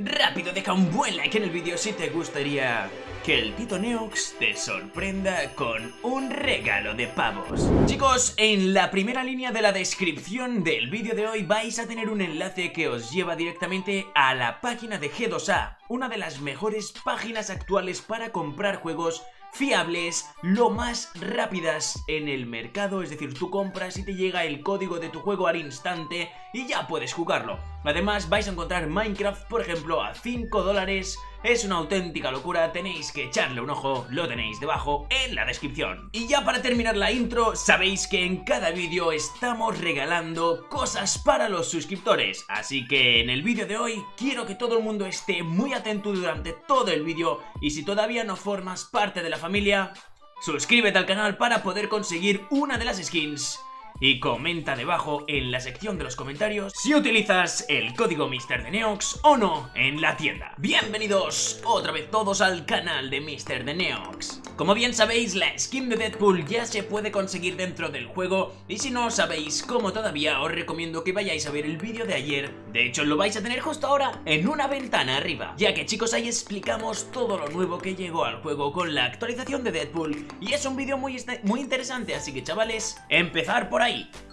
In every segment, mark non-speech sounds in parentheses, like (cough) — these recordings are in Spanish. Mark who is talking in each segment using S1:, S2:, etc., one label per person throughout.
S1: Rápido, deja un buen like en el vídeo si te gustaría que el Tito Neox te sorprenda con un regalo de pavos. Chicos, en la primera línea de la descripción del vídeo de hoy vais a tener un enlace que os lleva directamente a la página de G2A, una de las mejores páginas actuales para comprar juegos fiables, lo más rápidas en el mercado, es decir, tú compras y te llega el código de tu juego al instante y ya puedes jugarlo. Además vais a encontrar Minecraft, por ejemplo, a 5 dólares es una auténtica locura, tenéis que echarle un ojo, lo tenéis debajo en la descripción. Y ya para terminar la intro, sabéis que en cada vídeo estamos regalando cosas para los suscriptores. Así que en el vídeo de hoy quiero que todo el mundo esté muy atento durante todo el vídeo y si todavía no formas parte de la familia, suscríbete al canal para poder conseguir una de las skins y comenta debajo en la sección de los comentarios si utilizas el código Mister de Neox o no en la tienda. Bienvenidos otra vez todos al canal de Mister de Neox. Como bien sabéis, la skin de Deadpool ya se puede conseguir dentro del juego y si no sabéis cómo todavía os recomiendo que vayáis a ver el vídeo de ayer. De hecho, lo vais a tener justo ahora en una ventana arriba, ya que chicos ahí explicamos todo lo nuevo que llegó al juego con la actualización de Deadpool y es un vídeo muy, muy interesante, así que chavales, empezar por ahí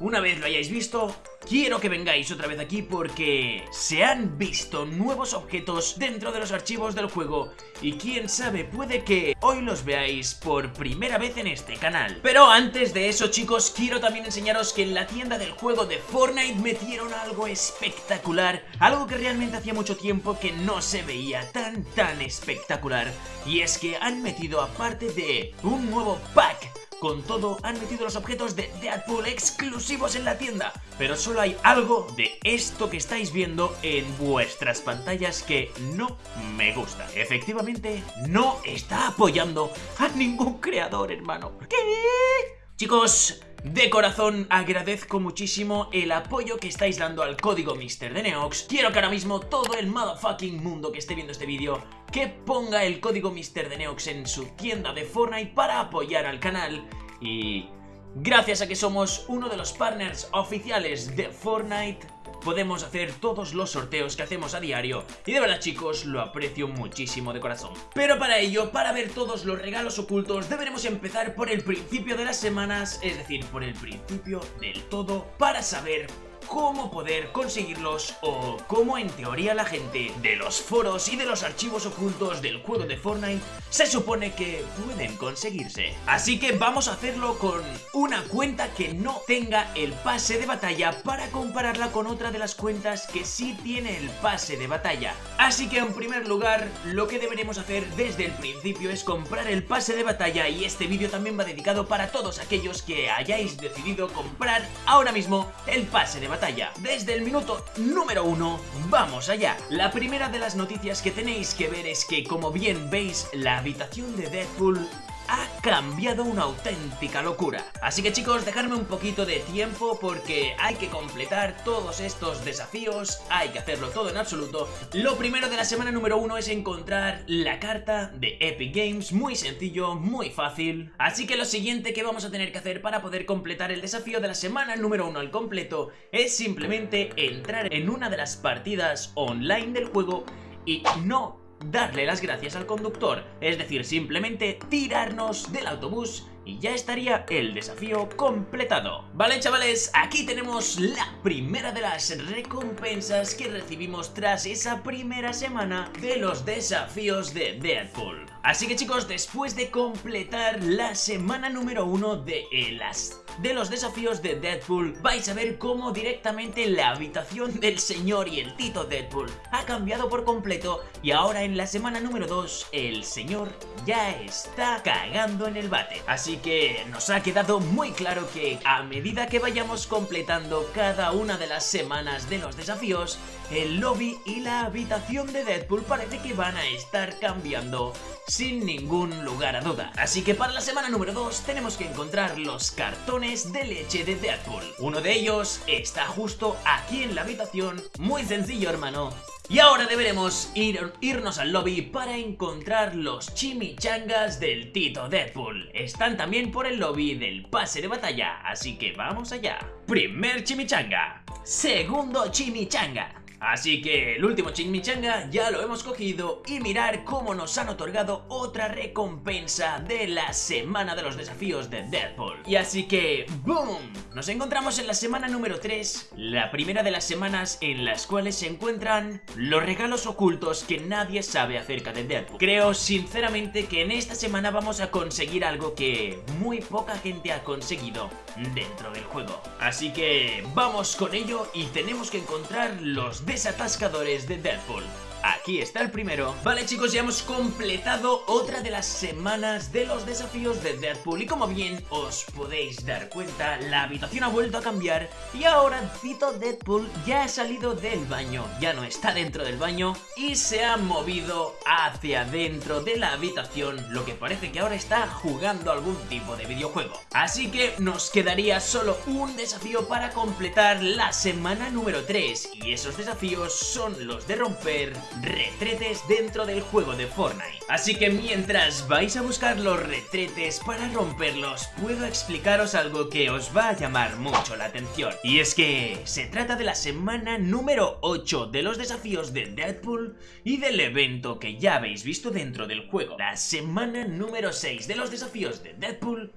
S1: una vez lo hayáis visto, quiero que vengáis otra vez aquí porque se han visto nuevos objetos dentro de los archivos del juego y quién sabe, puede que hoy los veáis por primera vez en este canal. Pero antes de eso chicos, quiero también enseñaros que en la tienda del juego de Fortnite metieron algo espectacular, algo que realmente hacía mucho tiempo que no se veía tan tan espectacular y es que han metido aparte de un nuevo pack con todo, han metido los objetos de Deadpool exclusivos en la tienda. Pero solo hay algo de esto que estáis viendo en vuestras pantallas que no me gusta. Efectivamente, no está apoyando a ningún creador, hermano. ¿Qué? Chicos, de corazón agradezco muchísimo el apoyo que estáis dando al código Mister de Neox. Quiero que ahora mismo todo el motherfucking mundo que esté viendo este vídeo Que ponga el código Mister de Neox en su tienda de Fortnite para apoyar al canal. Y gracias a que somos uno de los partners oficiales de Fortnite podemos hacer todos los sorteos que hacemos a diario y de verdad chicos lo aprecio muchísimo de corazón. Pero para ello, para ver todos los regalos ocultos deberemos empezar por el principio de las semanas, es decir, por el principio del todo para saber cómo poder conseguirlos o cómo en teoría la gente de los foros y de los archivos ocultos del juego de Fortnite se supone que pueden conseguirse. Así que vamos a hacerlo con una cuenta que no tenga el pase de batalla para compararla con otra de las cuentas que sí tiene el pase de batalla. Así que en primer lugar lo que deberemos hacer desde el principio es comprar el pase de batalla y este vídeo también va dedicado para todos aquellos que hayáis decidido comprar ahora mismo el pase de batalla desde el minuto número uno, vamos allá. La primera de las noticias que tenéis que ver es que, como bien veis, la habitación de Deadpool ha cambiado una auténtica locura. Así que chicos, dejadme un poquito de tiempo porque hay que completar todos estos desafíos, hay que hacerlo todo en absoluto. Lo primero de la semana número uno es encontrar la carta de Epic Games, muy sencillo, muy fácil. Así que lo siguiente que vamos a tener que hacer para poder completar el desafío de la semana número uno al completo es simplemente entrar en una de las partidas online del juego y no darle las gracias al conductor, es decir, simplemente tirarnos del autobús y ya estaría el desafío completado. Vale chavales, aquí tenemos la primera de las recompensas que recibimos tras esa primera semana de los desafíos de Deadpool. Así que chicos, después de completar la semana número uno de las de los desafíos de Deadpool vais a ver cómo directamente la habitación del señor y el Tito Deadpool ha cambiado por completo y ahora en la semana número 2 el señor ya está cagando en el bate. Así que nos ha quedado muy claro que a medida que vayamos completando cada una de las semanas de los desafíos, el lobby y la habitación de Deadpool parece que van a estar cambiando sin ningún lugar a duda. Así que para la semana número 2 tenemos que encontrar los cartones de leche de Deadpool. Uno de ellos está justo aquí en la habitación. Muy sencillo, hermano. Y ahora deberemos ir, irnos al lobby para encontrar los chimichangas del Tito Deadpool. Están también por el lobby del pase de batalla, así que vamos allá. Primer chimichanga. Segundo chimichanga. Así que el último chimichanga ya lo hemos cogido y mirar cómo nos han otorgado otra recompensa de la semana de los desafíos de Deadpool. Y así que, ¡boom! Nos encontramos en la semana número 3, la primera de las semanas en las cuales se encuentran los regalos ocultos que nadie sabe acerca de Deadpool. Creo sinceramente que en esta semana vamos a conseguir algo que muy poca gente ha conseguido dentro del juego. Así que vamos con ello y tenemos que encontrar los desatascadores de Deadpool. Aquí está el primero. Vale chicos, ya hemos completado otra de las semanas de los desafíos de Deadpool. Y como bien os podéis dar cuenta, la habitación ha vuelto a cambiar Y ahora Cito Deadpool ya ha salido del baño. Ya no está dentro del baño y se ha movido hacia dentro de la habitación Lo que parece que ahora está jugando algún tipo de videojuego. Así que nos quedaría solo un desafío para completar la semana número 3 Y esos desafíos son los de romper retretes dentro del juego de Fortnite. Así que mientras vais a buscar los retretes para romperlos, puedo explicaros algo que os va a llamar mucho la atención. Y es que se trata de la semana número 8 de los desafíos de Deadpool y del evento que ya habéis visto dentro del juego. La semana número 6 de los desafíos de Deadpool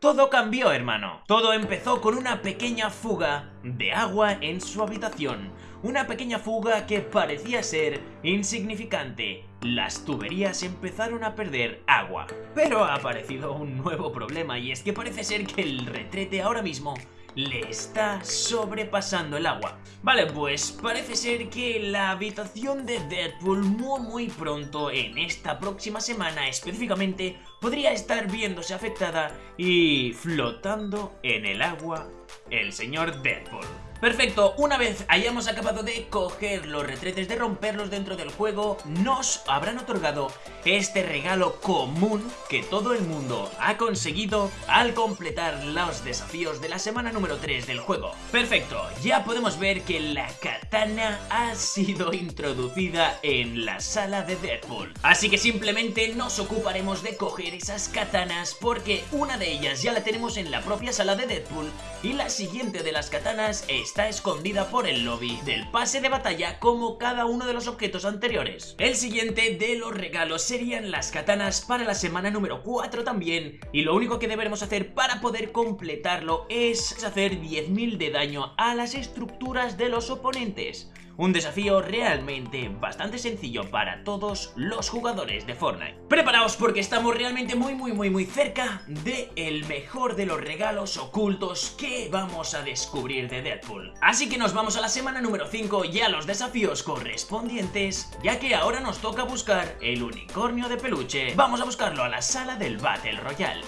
S1: todo cambió, hermano. Todo empezó con una pequeña fuga de agua en su habitación. Una pequeña fuga que parecía ser insignificante. Las tuberías empezaron a perder agua. Pero ha aparecido un nuevo problema y es que parece ser que el retrete ahora mismo le está sobrepasando el agua. Vale, pues parece ser que la habitación de Deadpool muy muy pronto, en esta próxima semana específicamente, podría estar viéndose afectada y flotando en el agua el señor Deadpool. Perfecto, una vez hayamos acabado de coger los retretes, de romperlos dentro del juego, nos habrán otorgado este regalo común que todo el mundo ha conseguido al completar los desafíos de la semana número 3 del juego. Perfecto, ya podemos ver que la katana ha sido introducida en la sala de Deadpool. Así que simplemente nos ocuparemos de coger esas katanas porque una de ellas ya la tenemos en la propia sala de Deadpool y la siguiente de las katanas es está escondida por el lobby del pase de batalla como cada uno de los objetos anteriores. El siguiente de los regalos serían las katanas para la semana número 4 también y lo único que deberemos hacer para poder completarlo es hacer 10.000 de daño a las estructuras de los oponentes. Un desafío realmente bastante sencillo para todos los jugadores de Fortnite. Preparaos porque estamos realmente muy muy muy muy cerca de el mejor de los regalos ocultos que vamos a descubrir de Deadpool. Así que nos vamos a la semana número 5 y a los desafíos correspondientes, ya que ahora nos toca buscar el unicornio de peluche. Vamos a buscarlo a la sala del Battle Royale.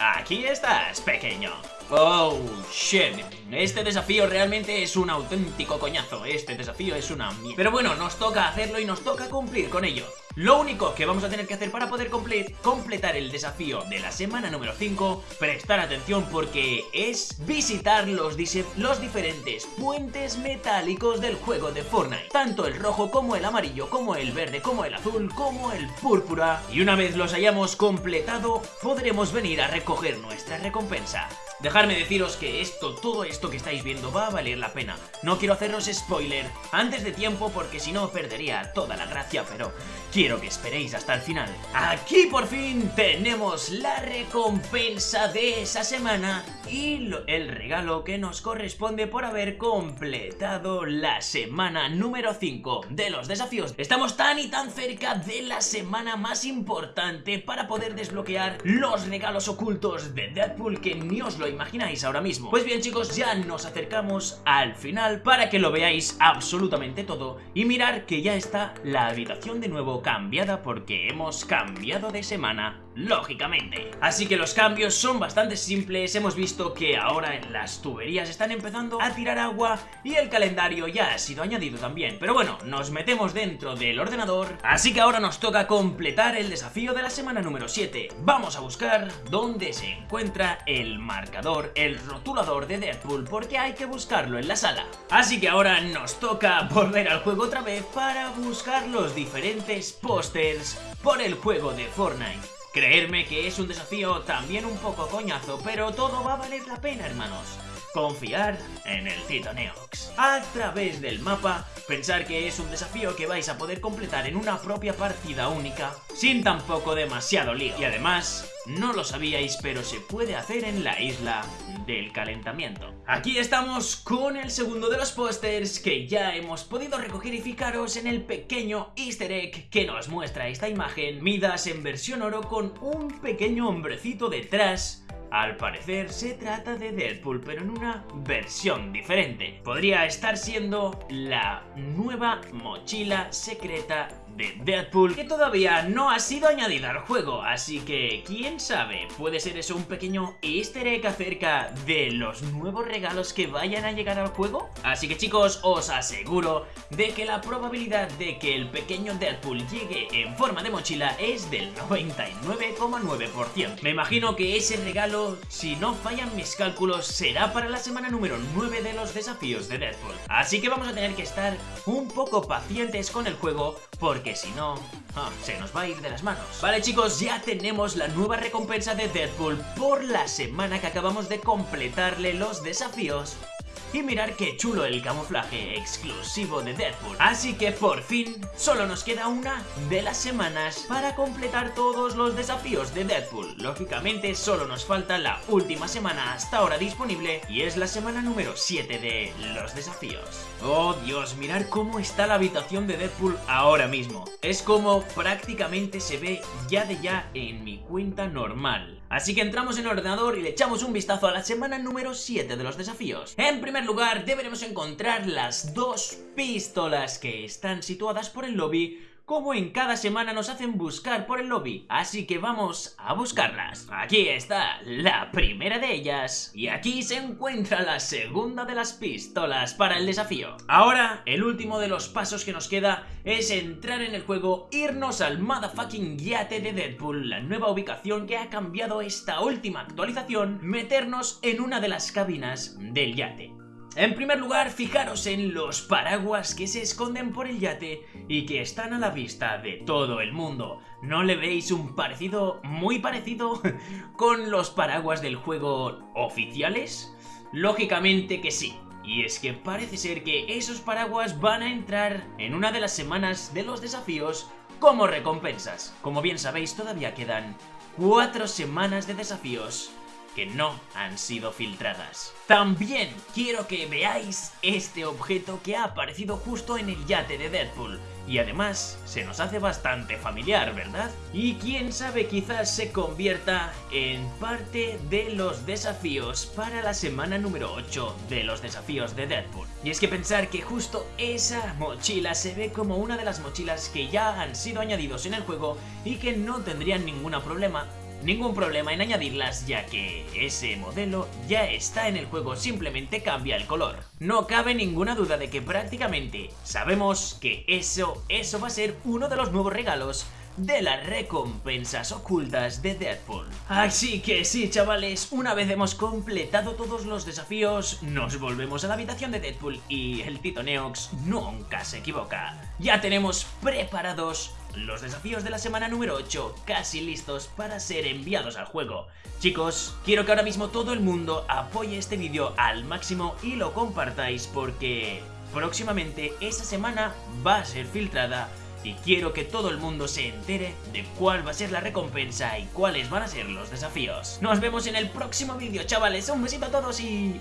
S1: Aquí estás, pequeño. Oh, shit. Este desafío realmente es un auténtico coñazo. Este desafío es una mierda. Pero bueno, nos toca hacerlo y nos toca cumplir con ello. Lo único que vamos a tener que hacer para poder completar el desafío de la semana número 5, prestar atención porque es visitar los, los diferentes puentes metálicos del juego de Fortnite. Tanto el rojo como el amarillo, como el verde, como el azul, como el púrpura. Y una vez los hayamos completado, podremos venir a recoger nuestra recompensa. Dejarme deciros que esto, todo esto que estáis viendo va a valer la pena. No quiero haceros spoiler antes de tiempo porque si no perdería toda la gracia, pero quiero que esperéis hasta el final. Aquí por fin tenemos la recompensa de esa semana y el regalo que nos corresponde por haber completado la semana número 5 de los desafíos. Estamos tan y tan cerca de la semana más importante para poder desbloquear los regalos ocultos de Deadpool que ni os lo imagináis ahora mismo. Pues bien chicos, ya nos acercamos al final para que lo veáis absolutamente todo y mirar que ya está la habitación de nuevo cambiada porque hemos cambiado de semana lógicamente. Así que los cambios son bastante simples, hemos visto que ahora en las tuberías están empezando a tirar agua y el calendario ya ha sido añadido también. Pero bueno, nos metemos dentro del ordenador, así que ahora nos toca completar el desafío de la semana número 7. Vamos a buscar dónde se encuentra el marcador, el rotulador de Deadpool, porque hay que buscarlo en la sala. Así que ahora nos toca (laughs) volver al juego otra vez para buscar los diferentes pósters por el juego de Fortnite. Creerme que es un desafío también un poco coñazo, pero todo va a valer la pena, hermanos. Confiar en el Tito Neox. A través del mapa, pensar que es un desafío que vais a poder completar en una propia partida única, sin tampoco demasiado lío. Y además, no lo sabíais, pero se puede hacer en la isla del calentamiento. Aquí estamos con el segundo de los pósters que ya hemos podido recoger y fijaros en el pequeño easter egg que nos muestra esta imagen, Midas en versión oro con un pequeño hombrecito detrás al parecer se trata de Deadpool, pero en una versión diferente. Podría estar siendo la nueva mochila secreta de Deadpool que todavía no ha sido añadida al juego, así que quién sabe, puede ser eso un pequeño easter egg acerca de los nuevos regalos que vayan a llegar al juego. Así que chicos, os aseguro de que la probabilidad de que el pequeño Deadpool llegue en forma de mochila es del 99,9%. Me imagino que ese regalo, si no fallan mis cálculos, será para la semana número 9 de los desafíos de Deadpool. Así que vamos a tener que estar un poco pacientes con el juego porque si no, ah, se nos va a ir de las manos. Vale chicos, ya tenemos la nueva recompensa de Deadpool por la semana que acabamos de completarle los desafíos y mirar qué chulo el camuflaje exclusivo de Deadpool. Así que por fin, solo nos queda una de las semanas para completar todos los desafíos de Deadpool. Lógicamente solo nos falta la última semana hasta ahora disponible y es la semana número 7 de los desafíos. Oh Dios, mirar cómo está la habitación de Deadpool ahora mismo. Es como prácticamente se ve ya de ya en mi cuenta normal. Así que entramos en el ordenador y le echamos un vistazo a la semana número 7 de los desafíos. En primer lugar, deberemos encontrar las dos pistolas que están situadas por el lobby como en cada semana nos hacen buscar por el lobby, así que vamos a buscarlas. Aquí está la primera de ellas, y aquí se encuentra la segunda de las pistolas para el desafío. Ahora, el último de los pasos que nos queda es entrar en el juego, irnos al motherfucking yate de Deadpool, la nueva ubicación que ha cambiado esta última actualización, meternos en una de las cabinas del yate. En primer lugar, fijaros en los paraguas que se esconden por el yate y que están a la vista de todo el mundo. ¿No le veis un parecido, muy parecido, (laughs) con los paraguas del juego oficiales? Lógicamente que sí. Y es que parece ser que esos paraguas van a entrar en una de las semanas de los desafíos como recompensas. Como bien sabéis, todavía quedan cuatro semanas de desafíos que no han sido filtradas. También quiero que veáis este objeto que ha aparecido justo en el yate de Deadpool. Y además se nos hace bastante familiar, ¿verdad? Y quién sabe quizás se convierta en parte de los desafíos para la semana número 8 de los desafíos de Deadpool. Y es que pensar que justo esa mochila se ve como una de las mochilas que ya han sido añadidos en el juego y que no tendrían ningún problema ningún problema en añadirlas ya que ese modelo ya está en el juego, simplemente cambia el color. No cabe ninguna duda de que prácticamente sabemos que eso, eso va a ser uno de los nuevos regalos de las recompensas ocultas de Deadpool. Así que sí, chavales, una vez hemos completado todos los desafíos, nos volvemos a la habitación de Deadpool y el Tito Neox nunca se equivoca. Ya tenemos preparados los desafíos de la semana número 8 casi listos para ser enviados al juego. Chicos, quiero que ahora mismo todo el mundo apoye este vídeo al máximo y lo compartáis porque próximamente esa semana va a ser filtrada y quiero que todo el mundo se entere de cuál va a ser la recompensa y cuáles van a ser los desafíos. Nos vemos en el próximo vídeo, chavales. Un besito a todos y...